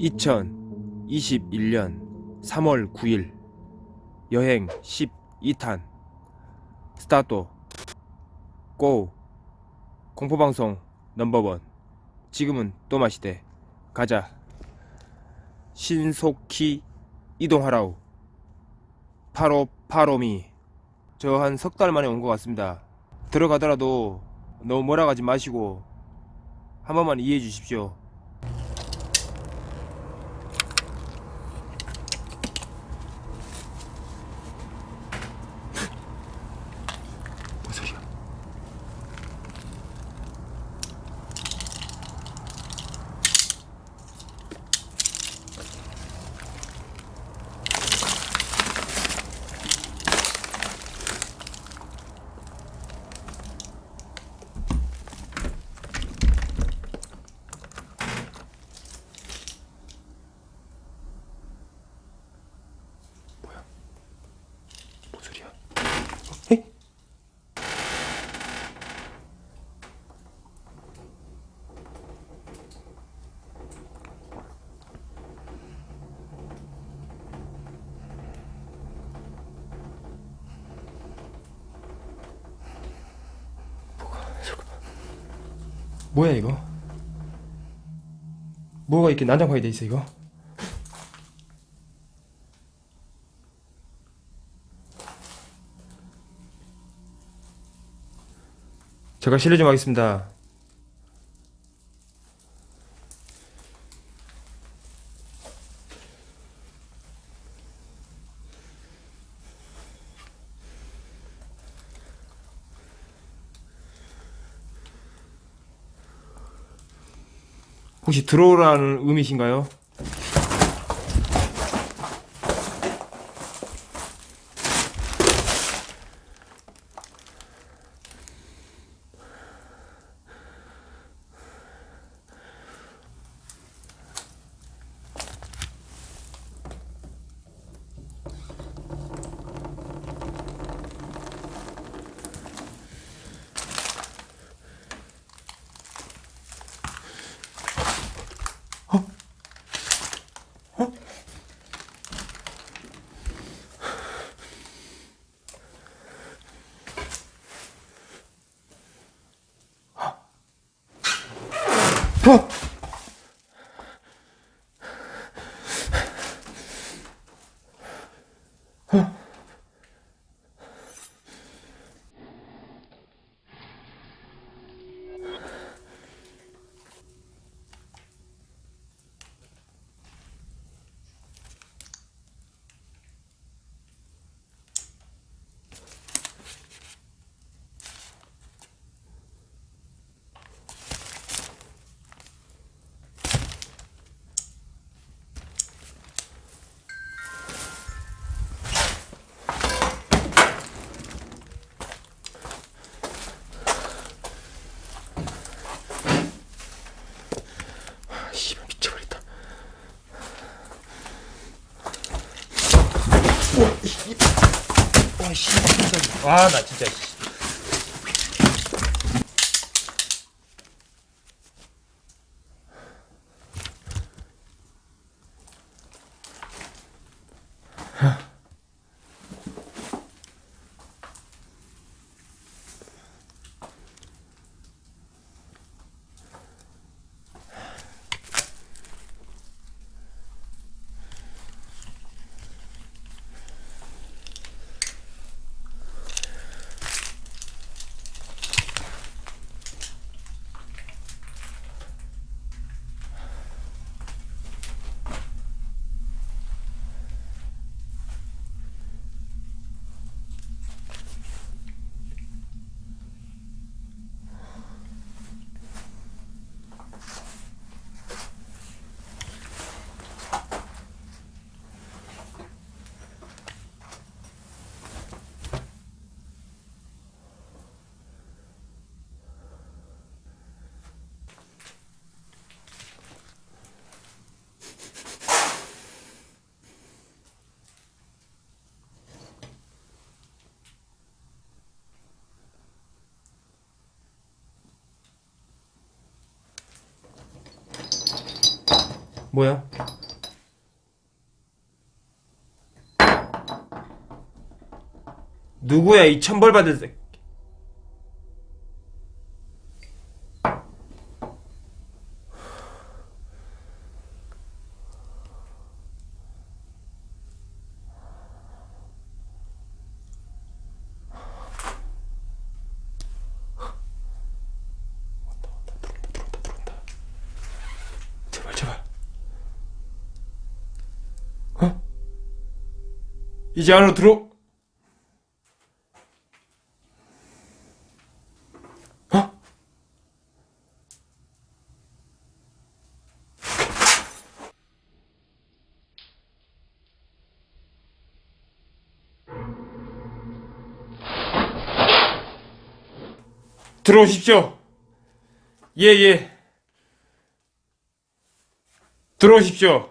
(2021년 3월 9일) 여행 12탄 스타트 고 공포방송 넘버원 지금은 또 마시대. 가자. 신속히 이동하라우 파로 파로미 저 한 석 달 만에 온 것 같습니다. 들어가더라도 너무 뭐라 가지 마시고 한 번만 이해해 주십시오 뭐야 이거? 뭐가 이렇게 난장판이 돼 있어 이거? 제가 실례 좀 하겠습니다. 혹시 들어오라는 의미신가요? 어! 아, 씨발 미쳐버렸다. 와, 와, 나 진짜. 뭐야? 누구야 이 천벌 받을 이제 안으로 들어 어? 들어오십시오. 예, 예. 들어오십시오.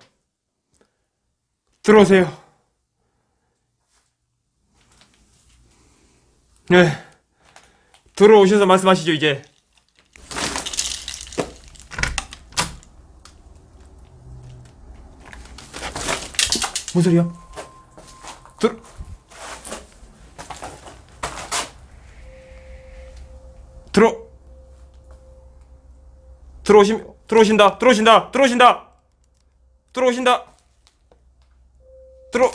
들어오세요. 네. 들어오셔서 말씀하시죠, 이제. 뭔 소리야? 들어. 들어. 들어오심, 들어오신다, 들어오신다, 들어오신다! 들어오신다! 들어!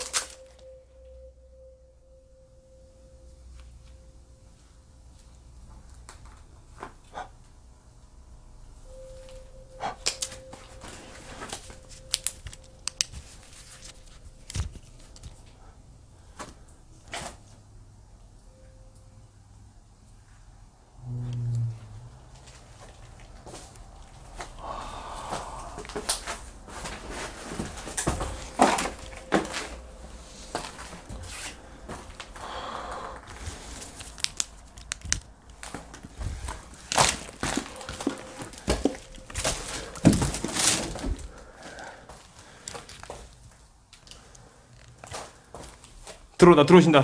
들어온다, 들어오신다.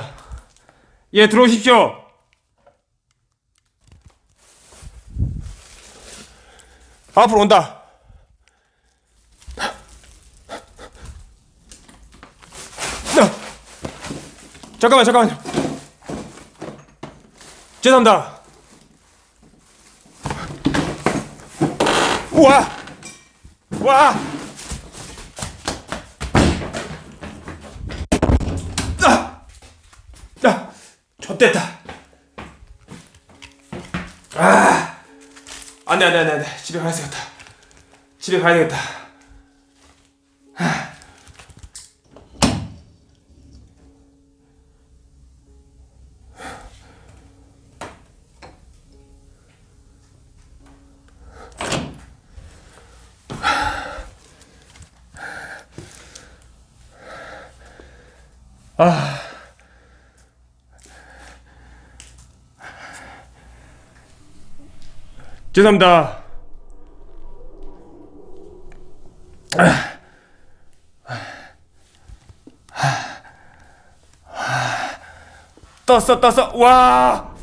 예, 들어오십시오! 앞으로 온다. 나. 잠깐만, 잠깐만요. 죄송합니다. 우와! 와! 아! 야! 좆됐다. 아! 안 돼, 안 돼, 안 돼, 안 돼. 집에 가야 되겠다. 집에 가야 되겠다. 아. 죄송합니다. 떴어, 떴어. 와!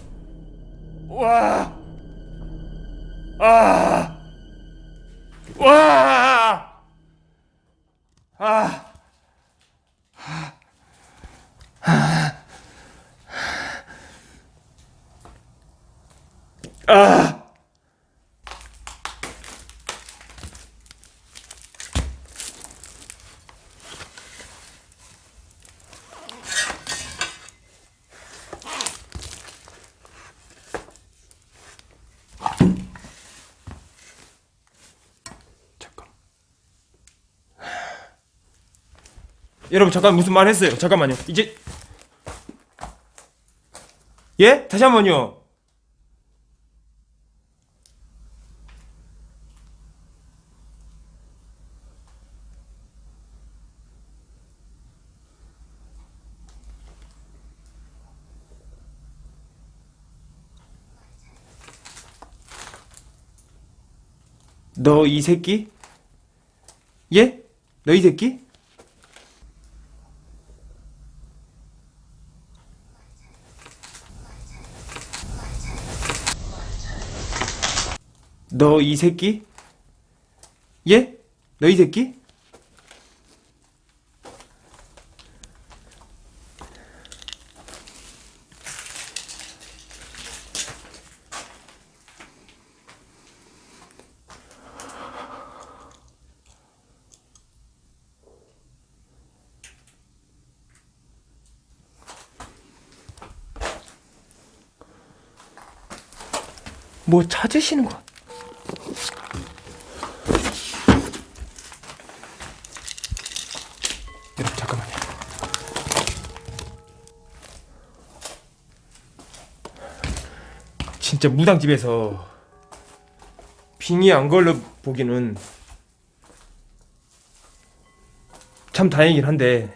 와! 아! 와! 아! 아! 잠 여러분 잠깐 무슨 말 했어요? 잠깐만요. 이제 예? 다시 한 번요. 너 이 새끼? 예? 너 이 새끼? 너 이 새끼? 예? 너 이 새끼? 뭐 찾으시는 것 진짜 무당집에서 빙이 안 걸려 보기는 참 다행이긴 한데.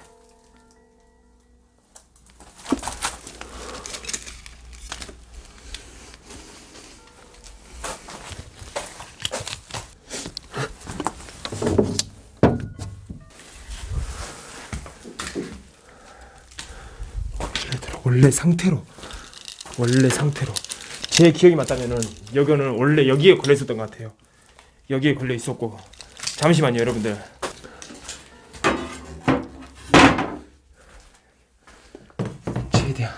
원래 상태로. 원래 상태로 제 기억이 맞다면은 여기는 원래 여기에 걸려 있었던 것 같아요. 여기에 걸려 있었고 잠시만요, 여러분들. 최대한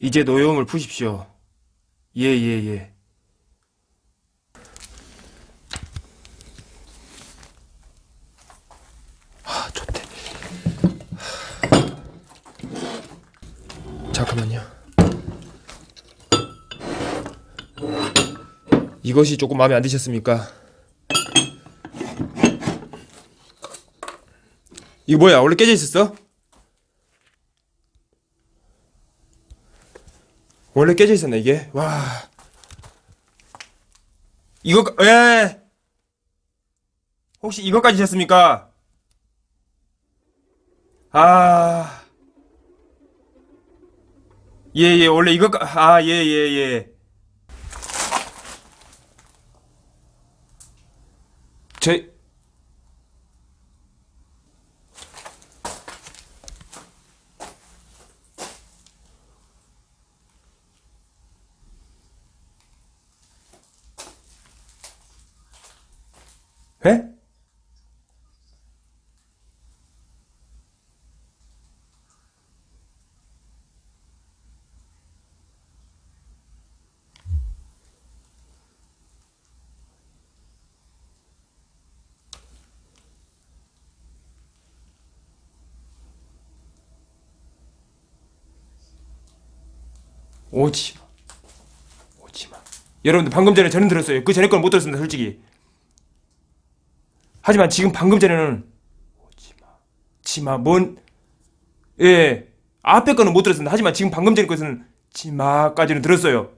이제 노여움을 푸십시오. 예, 예, 예. 아, 좋대. 잠깐만요. 이것이 조금 마음에 안 드셨습니까? 이거 뭐야? 원래 깨져 있었어? 원래 깨져 있었네 이게? 와. 이거 예. 혹시 이거까지 셨습니까? 아. 예, 예, 원래 이거, 아, 예, 예, 예. 저, 에? 오지마. 오지마. 여러분들 방금 전에 저는 들었어요. 그 전에 건 못 들었습니다, 솔직히. 하지만 지금 방금 전에는 오지마. 지마. 뭔, 예. 앞에 거는 못 들었습니다. 하지만 지금 방금 전에 것은 지마까지는 들었어요.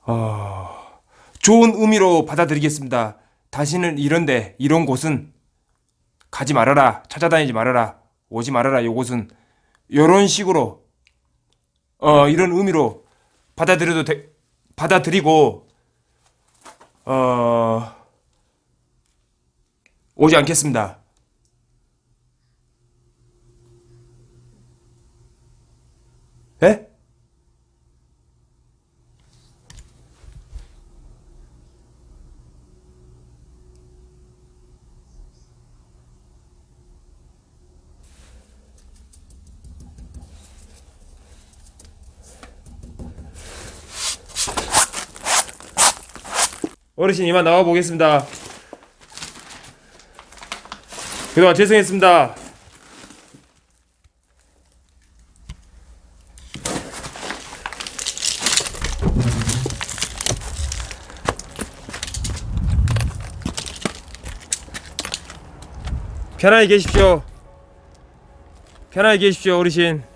아, 좋은 의미로 받아들이겠습니다. 다시는 이런데, 이런 곳은 가지 말아라. 찾아다니지 말아라. 오지 말아라. 이곳은 이런 식으로 어 이런 의미로 받아들여도 돼, 받아들이고 어 오지 않겠습니다. 에? 어르신 이만 나와 보겠습니다. 그동안 죄송했습니다. 편하게 계십시오. 편하게 계십시오, 어르신.